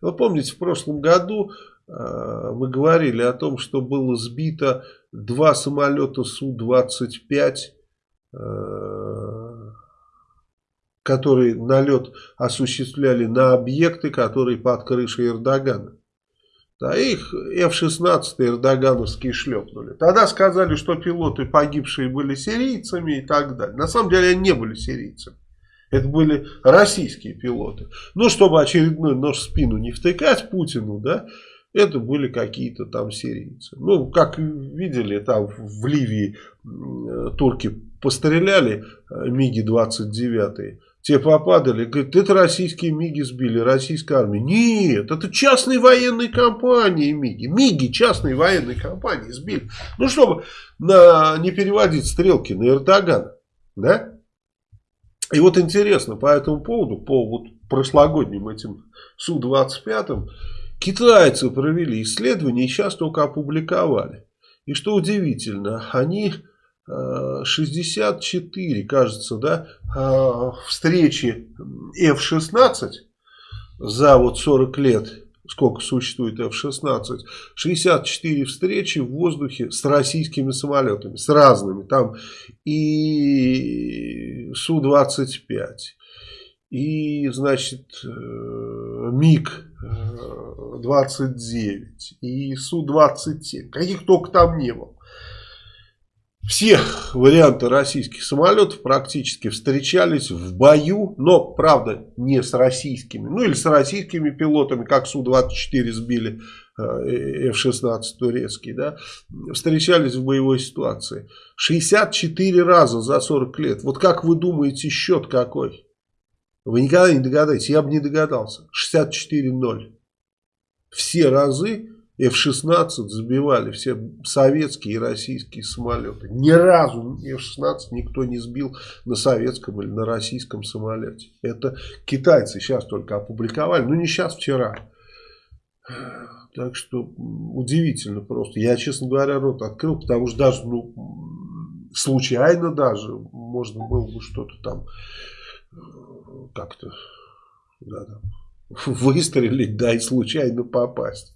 Вы помните, в прошлом году э, мы говорили о том, что было сбито два самолета Су-25, э, которые налет осуществляли на объекты, которые под крышей Эрдогана. Да, их F-16 эрдогановские шлепнули. Тогда сказали, что пилоты погибшие были сирийцами и так далее. На самом деле они не были сирийцами. Это были российские пилоты. Ну, чтобы очередной нож в спину не втыкать Путину, да, это были какие-то там сирийцы. Ну, как видели, там в Ливии турки постреляли э, МиГи-29. Те попадали, говорит, это российские МИГи сбили, российская армия. Нет, это частные военные компании МИГи. МИГи частные военные компании сбили. Ну, чтобы на, не переводить стрелки на Эрдогана. Да? И вот интересно по этому поводу, по вот прошлогодним этим Су-25, китайцы провели исследование и сейчас только опубликовали. И что удивительно, они 64, кажется, да, а, встречи F-16 за вот 40 лет, сколько существует F-16, 64 встречи в воздухе с российскими самолетами, с разными, там и Су-25, и, значит, э, МиГ-29, и Су-27, каких только там не было всех варианты российских самолетов практически встречались в бою, но, правда, не с российскими, ну или с российскими пилотами, как Су-24 сбили э, F-16 турецкий, да, встречались в боевой ситуации. 64 раза за 40 лет. Вот как вы думаете, счет какой? Вы никогда не догадаетесь, я бы не догадался. 64-0. Все разы F-16 сбивали все советские и российские самолеты. Ни разу F-16 никто не сбил на советском или на российском самолете. Это китайцы сейчас только опубликовали. Ну не сейчас, вчера. Так что удивительно просто. Я, честно говоря, рот открыл, потому что даже, ну, случайно даже можно было бы что-то там как-то да, выстрелить, да, и случайно попасть.